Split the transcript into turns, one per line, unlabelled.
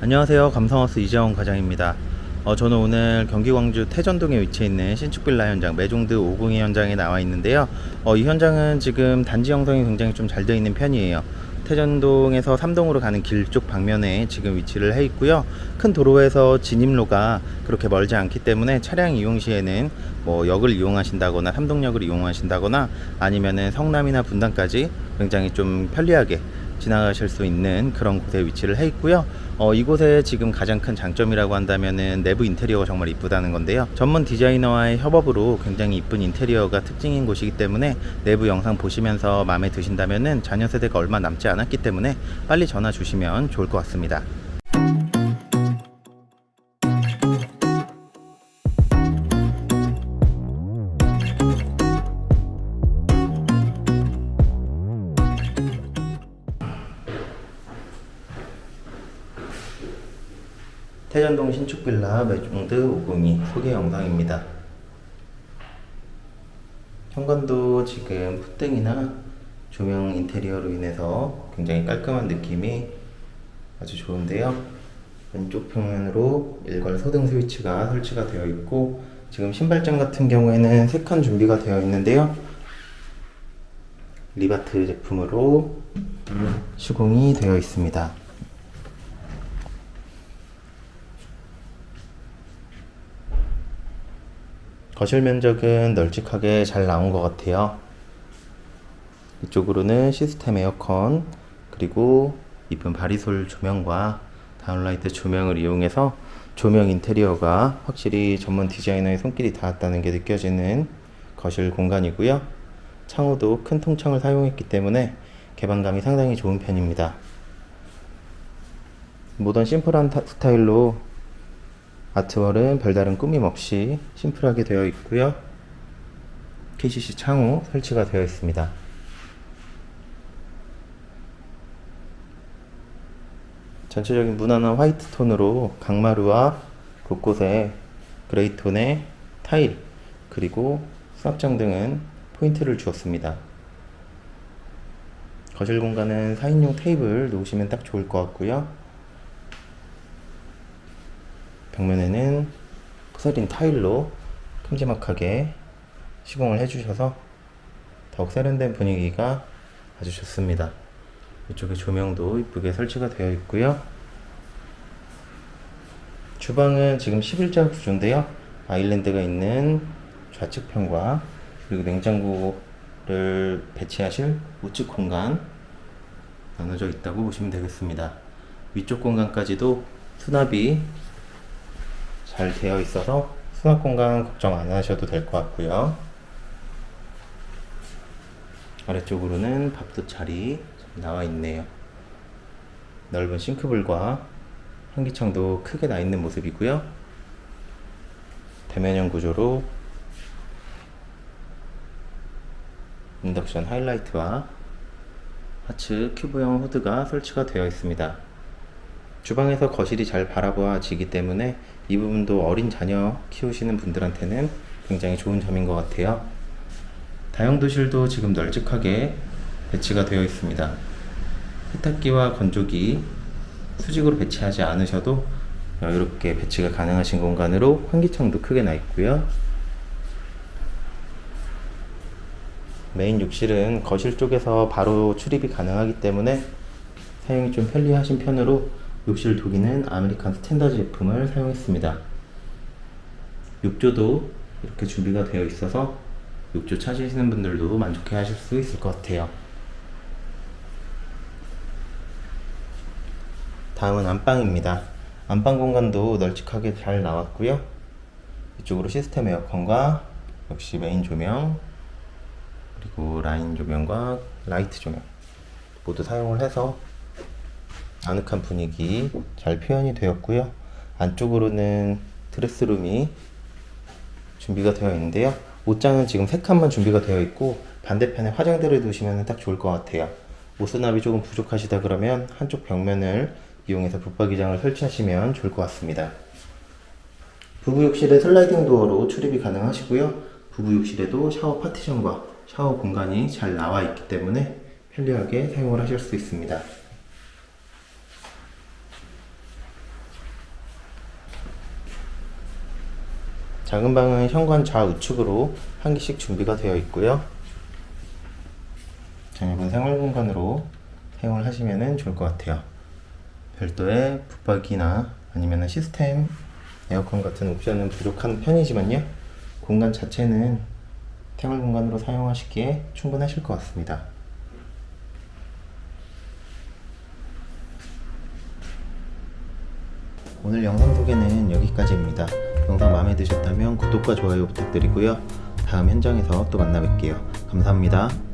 안녕하세요. 감성하우스 이재원 과장입니다. 어, 저는 오늘 경기 광주 태전동에 위치해 있는 신축 빌라 현장 매종드 502 현장에 나와 있는데요. 어, 이 현장은 지금 단지 형성이 굉장히 좀 잘 되어 있는 편이에요. 태전동에서 3동으로 가는 길 쪽 방면에 지금 위치를 해 있고요. 큰 도로에서 진입로가 그렇게 멀지 않기 때문에 차량 이용 시에는 뭐 역을 이용하신다거나 삼동역을 이용하신다거나 아니면은 성남이나 분당까지 굉장히 좀 편리하게 지나가실 수 있는 그런 곳에 위치를 해 있고요. 어, 이곳에 지금 가장 큰 장점이라고 한다면은 내부 인테리어가 정말 이쁘다는 건데요. 전문 디자이너와의 협업으로 굉장히 이쁜 인테리어가 특징인 곳이기 때문에 내부 영상 보시면서 마음에 드신다면은 자녀 세대가 얼마 남지 않았기 때문에 빨리 전화 주시면 좋을 것 같습니다. 태전동 신축빌라 매종드 502 소개 영상입니다. 현관도 지금 풋등이나 조명 인테리어로 인해서 굉장히 깔끔한 느낌이 아주 좋은데요. 왼쪽 평면으로 일괄 소등 스위치가 설치가 되어 있고 지금 신발장 같은 경우에는 3칸 준비가 되어 있는데요. 리바트 제품으로 시공이 되어 있습니다. 거실 면적은 널찍하게 잘 나온 것 같아요. 이쪽으로는 시스템 에어컨 그리고 이쁜 바리솔 조명과 다운라이트 조명을 이용해서 조명 인테리어가 확실히 전문 디자이너의 손길이 닿았다는 게 느껴지는 거실 공간이고요. 창호도 큰 통창을 사용했기 때문에 개방감이 상당히 좋은 편입니다. 모던 심플한 타- 스타일로 아트월은 별다른 꾸밈 없이 심플하게 되어 있고요. KCC 창호 설치가 되어 있습니다. 전체적인 무난한 화이트 톤으로 강마루와 곳곳에 gray 톤의 타일 그리고 수납장 등은 포인트를 주었습니다. 거실 공간은 4인용 테이블 놓으시면 딱 좋을 것 같고요. 벽면에는 porcelain 타일로 큼지막하게 시공을 해주셔서 더욱 세련된 분위기가 아주 좋습니다. 이쪽에 조명도 이쁘게 설치가 되어 있고요. 주방은 지금 11자 구조인데요. 아일랜드가 있는 좌측편과 그리고 냉장고를 배치하실 우측 공간 나눠져 있다고 보시면 되겠습니다. 위쪽 공간까지도 수납이 잘 되어 있어서 수납 공간 걱정 안 하셔도 될 것 같고요. 아래쪽으로는 밥솥 자리 나와 있네요. 넓은 싱크볼과 환기창도 크게 나 있는 모습이고요. 대면형 구조로 인덕션 하이라이트와 하츠 큐브형 후드가 설치가 되어 있습니다. 주방에서 거실이 잘 바라보아지기 때문에 이 부분도 어린 자녀 키우시는 분들한테는 굉장히 좋은 점인 것 같아요. 다용도실도 지금 널찍하게 배치가 되어 있습니다. 세탁기와 건조기 수직으로 배치하지 않으셔도 이렇게 배치가 가능하신 공간으로 환기창도 크게 나 있고요. 메인 욕실은 거실 쪽에서 바로 출입이 가능하기 때문에 사용이 좀 편리하신 편으로 욕실 도기는 아메리칸 스탠다드 제품을 사용했습니다. 욕조도 이렇게 준비가 되어 있어서 욕조 찾으시는 분들도 만족해 하실 수 있을 것 같아요. 다음은 안방입니다. 안방 공간도 널찍하게 잘 나왔고요. 이쪽으로 시스템 에어컨과 역시 메인 조명 그리고 라인 조명과 라이트 조명 모두 사용을 해서 아늑한 분위기 잘 표현이 되었고요. 안쪽으로는 드레스룸이 준비가 되어 있는데요. 옷장은 지금 세 칸만 준비가 되어 있고 반대편에 화장대를 두시면 딱 좋을 것 같아요. 옷 수납이 조금 부족하시다 그러면 한쪽 벽면을 이용해서 붙박이장을 설치하시면 좋을 것 같습니다. 부부 욕실에 슬라이딩 도어로 출입이 가능하시고요. 부부 욕실에도 샤워 파티션과 샤워 공간이 잘 나와 있기 때문에 편리하게 사용을 하실 수 있습니다. 작은 방은 현관 좌우측으로 한 개씩 준비가 되어 있고요. 전입은 생활 공간으로 사용을 하시면 좋을 것 같아요. 별도의 붙박이나 아니면 시스템 에어컨 같은 옵션은 부족한 편이지만요. 공간 자체는 생활 공간으로 사용하시기에 충분하실 것 같습니다. 오늘 영상 소개는 여기까지입니다. 영상 마음에 드셨다면 구독과 좋아요 부탁드리고요. 다음 현장에서 또 만나 뵐게요. 감사합니다.